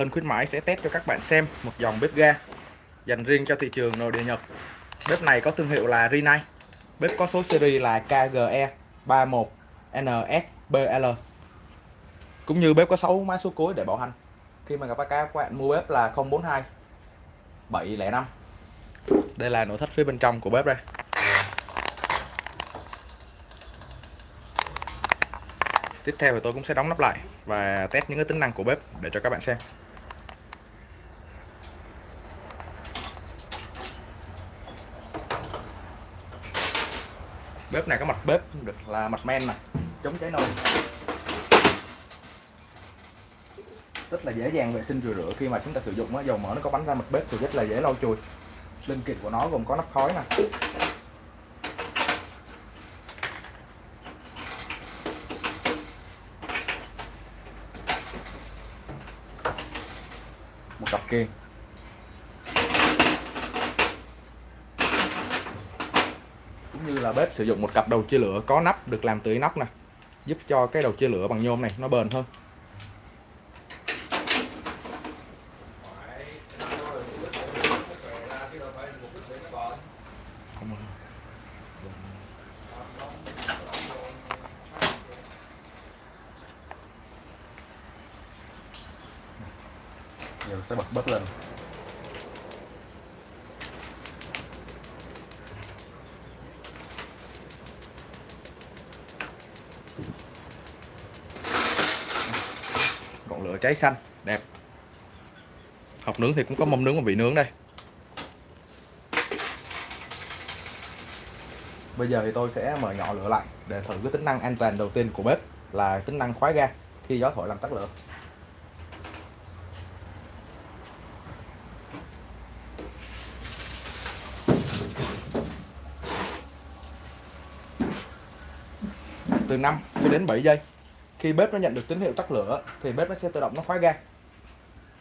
Ân khuyến mãi sẽ test cho các bạn xem một dòng bếp ga dành riêng cho thị trường nội địa Nhật. Bếp này có thương hiệu là Rinnai. Bếp có số series là KGE 31NSBL. Cũng như bếp có 6 mã số cuối để bảo hành. Khi mà các bạn mua bếp là 042 705. Đây là nội thất phía bên trong của bếp đây. Tiếp theo thì tôi cũng sẽ đóng nắp lại và test những cái tính năng của bếp để cho các bạn xem. Bếp này có mặt bếp được là mặt men nè chống cháy nồi. Rất là dễ dàng vệ sinh rửa rửa khi mà chúng ta sử dụng á, dầu mỡ nó có bắn ra mặt bếp thì rất là dễ lau chùi. Linh kiện của nó gồm có nắp khói nè. Một cặp kiềng cũng như là bếp sử dụng một cặp đầu chia lửa có nắp được làm từ inox nè, giúp cho cái đầu chia lửa bằng nhôm này nó bền hơn giờ sẽ bật bếp lên trái cháy xanh. Đẹp. Hộp nướng thì cũng có mâm nướng và vị nướng đây. Bây giờ thì tôi sẽ mở nhỏ lửa lại để thử cái tính năng an toàn đầu tiên của bếp là tính năng khóa ga khi gió thổi làm tắt lửa. Từ 5 cho đến 7 giây khi bếp nó nhận được tín hiệu tắt lửa, thì bếp nó sẽ tự động nó khóa ga.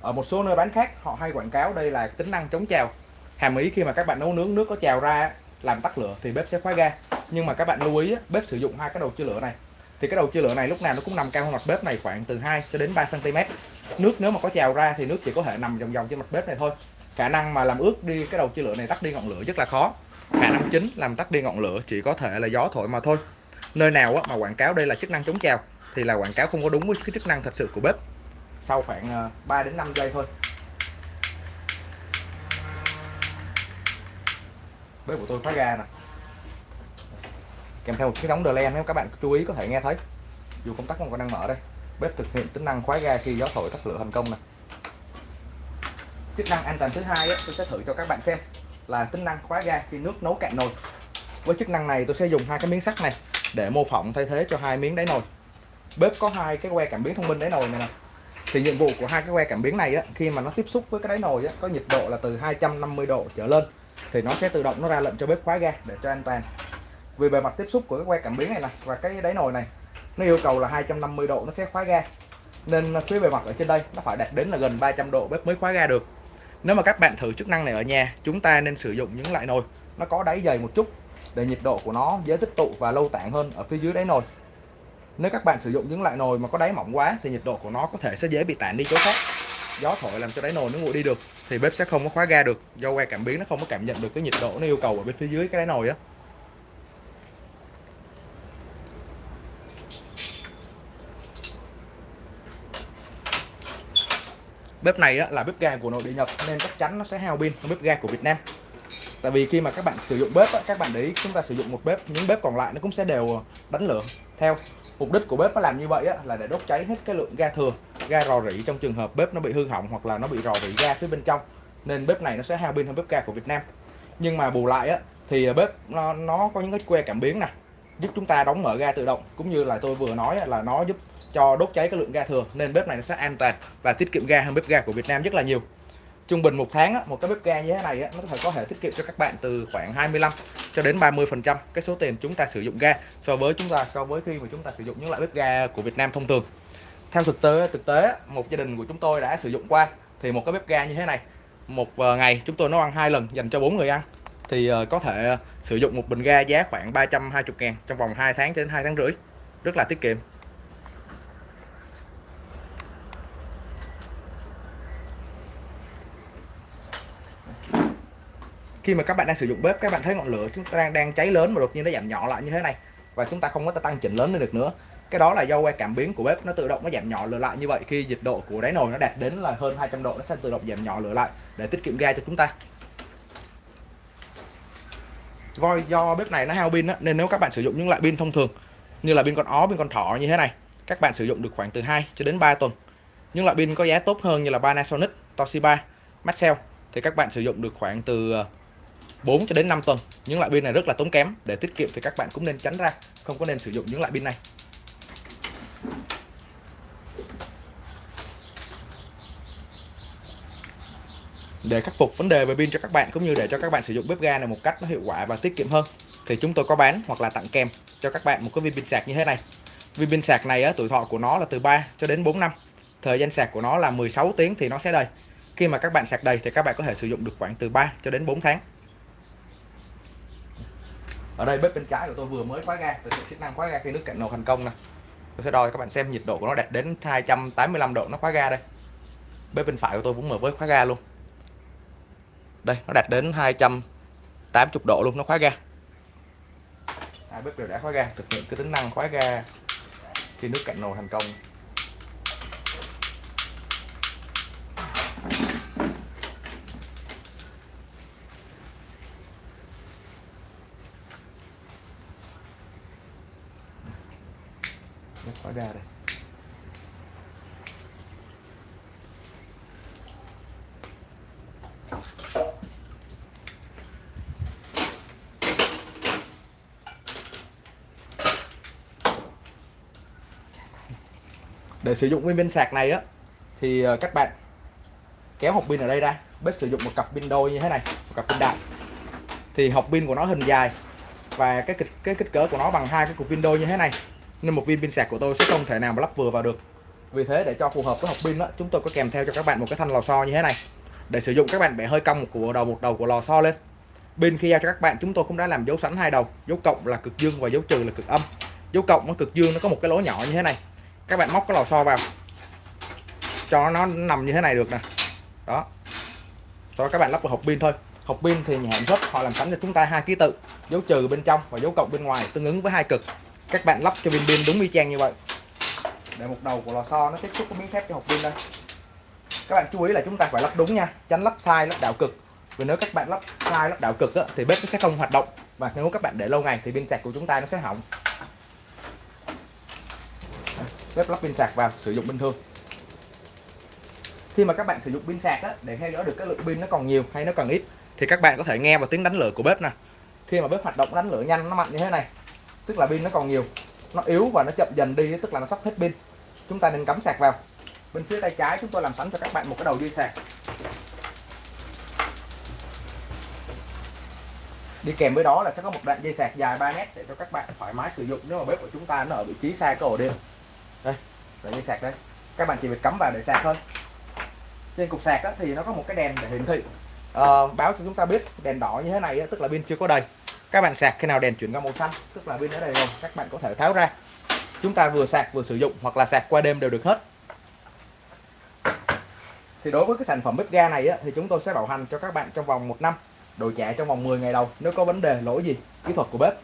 Ở một số nơi bán khác, họ hay quảng cáo đây là tính năng chống trào. Hàm ý khi mà các bạn nấu nướng, nước có trào ra làm tắt lửa thì bếp sẽ khóa ga. Nhưng mà các bạn lưu ý, bếp sử dụng hai cái đầu chia lửa này. Thì cái đầu chia lửa này lúc nào nó cũng nằm cao hơn mặt bếp này khoảng từ 2 cho đến 3 cm nước nếu mà có trào ra thì nước chỉ có thể nằm vòng vòng trên mặt bếp này thôi. Khả năng mà làm ướt đi cái đầu chia lửa này tắt đi ngọn lửa rất là khó. Khả năng chính làm tắt đi ngọn lửa chỉ có thể là gió thổi mà thôi nơi nào mà quảng cáo đây là chức năng chống trào, thì là quảng cáo không có đúng với cái chức năng thật sự của bếp. Sau khoảng ờ, 3 đến 5 giây thôi. Bếp của tôi khóa ga nè. Kèm theo một cái đóng đờ len nếu các bạn chú ý có thể nghe thấy. Dù công tắc không còn đang mở đây, bếp thực hiện tính năng khóa ga khi gió thổi tắt lửa thành công nè. chức năng an toàn thứ hai tôi sẽ thử cho các bạn xem, là tính năng khóa ga khi nước nấu cạn nồi. Với chức năng này, tôi sẽ dùng hai cái miếng sắt này để mô phỏng thay thế cho hai miếng đáy nồi. Bếp có hai cái que cảm biến thông minh đáy nồi này nè. Thì nhiệm vụ của hai cái que cảm biến này á, khi mà nó tiếp xúc với cái đáy nồi á, có nhiệt độ là từ 250 độ trở lên thì nó sẽ tự động nó ra lệnh cho bếp khóa ga để cho an toàn. Vì bề mặt tiếp xúc của cái que cảm biến này nè và cái đáy nồi này nó yêu cầu là 250 độ nó sẽ khóa ga. Nên phía bề mặt ở trên đây nó phải đạt đến là gần 300 độ bếp mới khóa ga được. Nếu mà các bạn thử chức năng này ở nhà chúng ta nên sử dụng những loại nồi nó có đáy dày một chút để nhiệt độ của nó dễ tích tụ và lâu tản hơn ở phía dưới đáy nồi. Nếu các bạn sử dụng những loại nồi mà có đáy mỏng quá thì nhiệt độ của nó có thể sẽ dễ bị tản đi chỗ khác. Gió thổi làm cho đáy nồi nó nguội đi được thì bếp sẽ không có khóa ga được. Do que cảm biến nó không có cảm nhận được cái nhiệt độ nó yêu cầu ở bên phía dưới cái đáy nồi á. Bếp này á, là bếp ga của nội địa Nhật nên chắc chắn nó sẽ hao pin hơn bếp ga của Việt Nam tại vì khi mà các bạn sử dụng bếp á, các bạn để ý chúng ta sử dụng một bếp những bếp còn lại nó cũng sẽ đều ờ, đánh lửa. Theo mục đích của bếp nó làm như vậy á, là để đốt cháy hết cái lượng ga thừa ga rò rỉ trong trường hợp bếp nó bị hư hỏng hoặc là nó bị rò rỉ ga phía bên trong. Nên bếp này nó sẽ hao pin hơn bếp ga của Việt Nam. Nhưng mà bù lại á, thì ờ, bếp nó, nó có những cái que cảm biến nè giúp chúng ta đóng mở ga tự động. Cũng như là tôi vừa nói á, là nó giúp cho đốt cháy cái lượng ga thừa. Nên bếp này nó sẽ an toàn và tiết kiệm ga hơn bếp ga của Việt Nam rất là nhiều trung bình một tháng á, một cái bếp ga như thế này á, nó có thể có thể tiết kiệm cho các bạn từ khoảng 25 cho đến 30 phần trăm cái số tiền chúng ta sử dụng ga so với chúng ta so với khi mà chúng ta sử dụng những loại bếp ga của Việt Nam thông thường. Theo thực tế thực tế một gia đình của chúng tôi đã sử dụng qua thì một cái bếp ga như thế này một ờ, ngày chúng tôi nấu ăn hai lần dành cho bốn người ăn thì ờ, có thể ờ, sử dụng một bình ga giá khoảng 320 ngàn trong vòng 2 tháng đến 2 tháng rưỡi rất là tiết kiệm. Khi mà các bạn đang sử dụng bếp, các bạn thấy ngọn lửa chúng ta đang đang cháy lớn mà đột nhiên nó giảm nhỏ lại như thế này và chúng ta không có tăng chỉnh lớn lên được nữa. Cái đó là do que cảm biến của bếp nó tự động nó giảm nhỏ lửa lại như vậy. Khi nhiệt độ của đáy nồi nó đạt đến là hơn 200 độ, nó sẽ tự động giảm nhỏ lửa lại để tiết kiệm ga cho chúng ta. Voi do bếp này nó hao pin nên nếu các bạn sử dụng những loại pin thông thường như là pin con ó, pin con thỏ như thế này, các bạn sử dụng được khoảng từ 2 cho đến 3 tuần. Những loại pin có giá tốt hơn như là Panasonic, Toshiba, Maxell thì các bạn sử dụng được khoảng từ ờ, 4 cho đến 5 tuần. Những loại pin này rất là tốn kém. Để tiết kiệm thì các bạn cũng nên tránh ra. Không có nên sử dụng những loại pin này. Để khắc phục vấn đề về pin cho các bạn cũng như để cho các bạn sử dụng bếp ga này một cách nó hiệu quả và tiết kiệm hơn thì chúng tôi có bán hoặc là tặng kèm cho các bạn một cái viên pin sạc như thế này. Viên pin sạc này á, tuổi thọ của nó là từ 3 cho đến 4 năm. Thời gian sạc của nó là 16 tiếng thì nó sẽ đầy. Khi mà các bạn sạc đầy thì các bạn có thể sử dụng được khoảng từ 3 cho đến 4 tháng ở đây bếp bên trái của tôi vừa mới khóa ga. Tôi sẽ chức năng khóa ga khi nước cạnh nồi thành công nè. Tôi sẽ đo các bạn xem nhiệt độ của nó đạt đến 285 độ. Nó khóa ga đây. Bếp bên phải của tôi cũng mở với khóa ga luôn. Đây, nó đạt đến 280 độ luôn. Nó khóa ga. Hai bếp đều đã khóa ga. Thực hiện cái tính năng khóa ga khi nước cạnh nồi thành công. Khỏi đà đây để sử dụng nguyên pin sạc này á, thì ờ, các bạn kéo hộp pin ở đây ra, bếp sử dụng một cặp pin đôi như thế này, một cặp pin đại thì hộp pin của nó hình dài và cái kích cái kích cỡ của nó bằng hai cái cục pin đôi như thế này nên một viên pin sạc của tôi sẽ không thể nào mà lắp vừa vào được. Vì thế để cho phù hợp với hộp pin đó chúng tôi có kèm theo cho các bạn một cái thanh lò xo như thế này. Để sử dụng, các bạn bẻ hơi cong của đầu, một đầu của lò xo lên. Pin khi giao cho các bạn, chúng tôi cũng đã làm dấu sẵn hai đầu. Dấu cộng là cực dương và dấu trừ là cực âm. Dấu cộng nó cực dương nó có một cái lỗ nhỏ như thế này. Các bạn móc cái lò xo vào. Cho nó nằm như thế này được nè. Đó. Sau đó các bạn lắp vào hộp pin thôi. Hộp pin thì nhà sản xuất họ làm sẵn cho chúng ta hai ký tự. Dấu trừ bên trong và dấu cộng bên ngoài tương ứng với hai cực các bạn lắp cho pin pin đúng y chang như vậy. Để một đầu của lò xo nó tiếp xúc với miếng thép cho hộp pin đây. Các bạn chú ý là chúng ta phải lắp đúng nha tránh lắp sai lắp đảo cực. Vì nếu các bạn lắp sai lắp đảo cực á, thì bếp nó sẽ không hoạt động. Và nếu các bạn để lâu ngày thì pin sạc của chúng ta nó sẽ hỏng. Bếp lắp pin sạc vào sử dụng bình thường. Khi mà các bạn sử dụng pin sạc á, để theo dõi được cái lượng pin nó còn nhiều hay nó còn ít thì các bạn có thể nghe vào tiếng đánh lửa của bếp nè. Khi mà bếp hoạt động đánh lửa nhanh nó mạnh như thế này tức là pin nó còn nhiều. Nó yếu và nó chậm dần đi tức là nó sắp hết pin. Chúng ta nên cắm sạc vào. Bên phía tay trái chúng tôi làm sẵn cho các bạn một cái đầu dây sạc. Đi kèm với đó là sẽ có một đoạn dây sạc dài 3 mét để cho các bạn thoải mái sử dụng. Nếu mà bếp của chúng ta nó ở vị trí xa cái ổ điện. Đây đoạn dây sạc đây. Các bạn chỉ việc cắm vào để sạc thôi. Trên cục sạc thì nó có một cái đèn để hiển thị. Uh, báo cho chúng ta biết đèn đỏ như thế này tức là pin chưa có đầy các bạn sạc khi nào đèn chuyển qua màu xanh tức là pin ở đây rồi các bạn có thể tháo ra. Chúng ta vừa sạc vừa sử dụng hoặc là sạc qua đêm đều được hết. Thì đối với cái sản phẩm bếp ga này á, thì chúng tôi sẽ bảo hành cho các bạn trong vòng một năm đổi trả trong vòng 10 ngày đầu nếu có vấn đề lỗi gì kỹ thuật của bếp.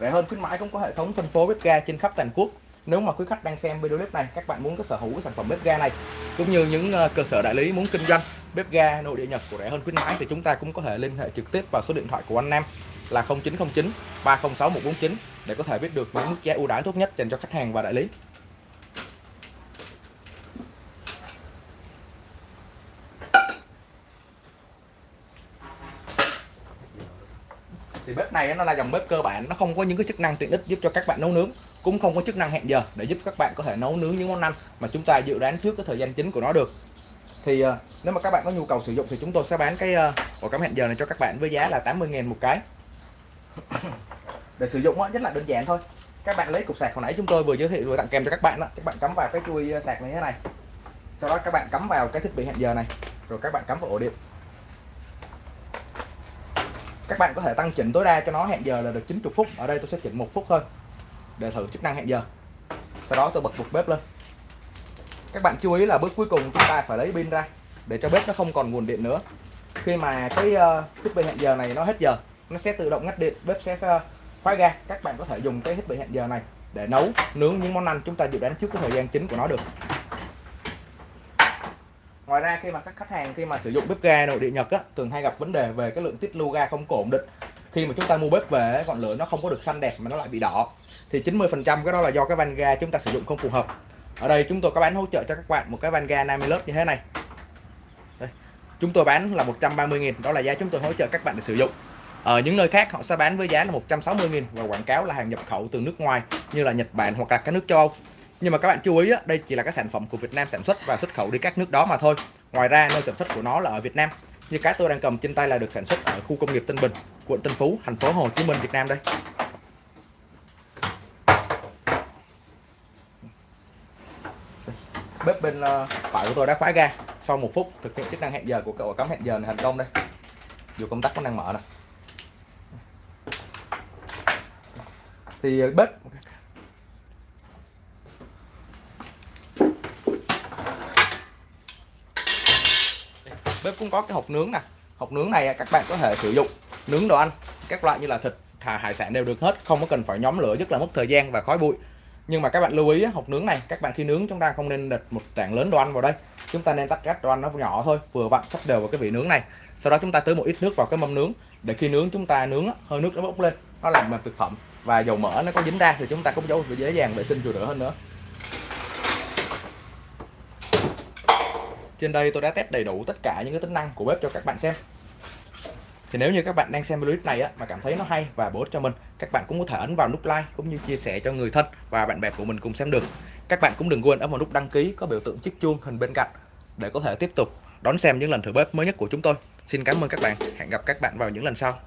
Rẻ hơn khuyến mãi cũng có hệ thống phân phối bếp ga trên khắp toàn quốc nếu mà quý khách đang xem video clip này, các bạn muốn có sở hữu sản phẩm bếp ga này, cũng như những ờ, cơ sở đại lý muốn kinh doanh bếp ga nội địa Nhật của rẻ hơn khuyến mãi, thì chúng ta cũng có thể liên hệ trực tiếp vào số điện thoại của anh Nam là 0909 306 149 để có thể biết được những mức giá ưu đãi tốt nhất dành cho khách hàng và đại lý. Bếp này nó là dòng bếp cơ bản nó không có những cái chức năng tiện ích giúp cho các bạn nấu nướng cũng không có chức năng hẹn giờ để giúp các bạn có thể nấu nướng những món ăn mà chúng ta dự đoán trước cái thời gian chính của nó được. Thì uh, nếu mà các bạn có nhu cầu sử dụng thì chúng tôi sẽ bán cái uh, ổ cắm hẹn giờ này cho các bạn với giá là 80.000 một cái. Để sử dụng rất là đơn giản thôi. Các bạn lấy cục sạc hồi nãy chúng tôi vừa giới thiệu vừa tặng kèm cho các bạn đó các bạn cắm vào cái chui ờ, sạc này thế này. Sau đó các bạn cắm vào cái thiết bị hẹn giờ này rồi các bạn cắm vào ổ điện các bạn có thể tăng chỉnh tối đa cho nó hẹn giờ là được 90 phút. Ở đây tôi sẽ chỉnh một phút thôi. Để thử chức năng hẹn giờ. Sau đó tôi bật bục bếp lên. Các bạn chú ý là bước cuối cùng chúng ta phải lấy pin ra để cho bếp nó không còn nguồn điện nữa. Khi mà cái uh, thiết bị hẹn giờ này nó hết giờ nó sẽ tự động ngắt điện bếp sẽ uh, khóa ga. Các bạn có thể dùng cái thiết bị hẹn giờ này để nấu nướng những món ăn chúng ta dự đoán trước cái thời gian chính của nó được ngoài ra khi mà các khách hàng khi mà sử dụng bếp ga nội địa nhật á, thường hay gặp vấn đề về cái lượng tiết lưu ga không có ổn định. Khi mà chúng ta mua bếp về ngọn lửa nó không có được xanh đẹp mà nó lại bị đỏ. Thì 90 phần trăm cái đó là do cái van ga chúng ta sử dụng không phù hợp. Ở đây chúng tôi có bán hỗ trợ cho các bạn một cái van ga Namilus như thế này. Đây. chúng tôi bán là 130.000 đó là giá chúng tôi hỗ trợ các bạn để sử dụng. Ở những nơi khác họ sẽ bán với giá là 160.000 và quảng cáo là hàng nhập khẩu từ nước ngoài như là Nhật Bản hoặc là các nước châu Âu nhưng mà các bạn chú ý á, đây chỉ là các sản phẩm của Việt Nam sản xuất và xuất khẩu đi các nước đó mà thôi. Ngoài ra nơi sản xuất của nó là ở Việt Nam. Như cái tôi đang cầm trên tay là được sản xuất ở khu công nghiệp Tân Bình quận Tân Phú thành phố Hồ Chí Minh Việt Nam đây. Bếp bên ờ, phải của tôi đã khóa ga. Sau một phút thực hiện chức năng hẹn giờ của cậu cắm hẹn giờ này thành công đây. Dù công tắc có đang mở này thì ờ, bếp bếp cũng có cái hộp nướng nè. Hộp nướng này các bạn có thể sử dụng nướng đồ ăn, các loại như là thịt, thà hải sản đều được hết, không có cần phải nhóm lửa, rất là mất thời gian và khói bụi. Nhưng mà các bạn lưu ý hộp nướng này, các bạn khi nướng chúng ta không nên đặt một tảng lớn đồ ăn vào đây. Chúng ta nên tách các đồ ăn nó nhỏ thôi, vừa vặn sắp đều vào cái vị nướng này. Sau đó chúng ta tưới một ít nước vào cái mâm nướng, để khi nướng chúng ta nướng hơi nước nó bốc lên, nó làm mềm thực phẩm và dầu mỡ nó có dính ra thì chúng ta cũng dễ dàng vệ sinh rửa rửa hơn nữa. Trên đây tôi đã test đầy đủ tất cả những cái tính năng của bếp cho các bạn xem. Thì nếu như các bạn đang xem clip này á, mà cảm thấy nó hay và bổ ích cho mình các bạn cũng có thể ấn vào nút like cũng như chia sẻ cho người thân và bạn bè của mình cùng xem được. Các bạn cũng đừng quên ấn vào nút đăng ký có biểu tượng chiếc chuông hình bên cạnh để có thể tiếp tục đón xem những lần thử bếp mới nhất của chúng tôi. Xin cảm ơn các bạn. Hẹn gặp các bạn vào những lần sau.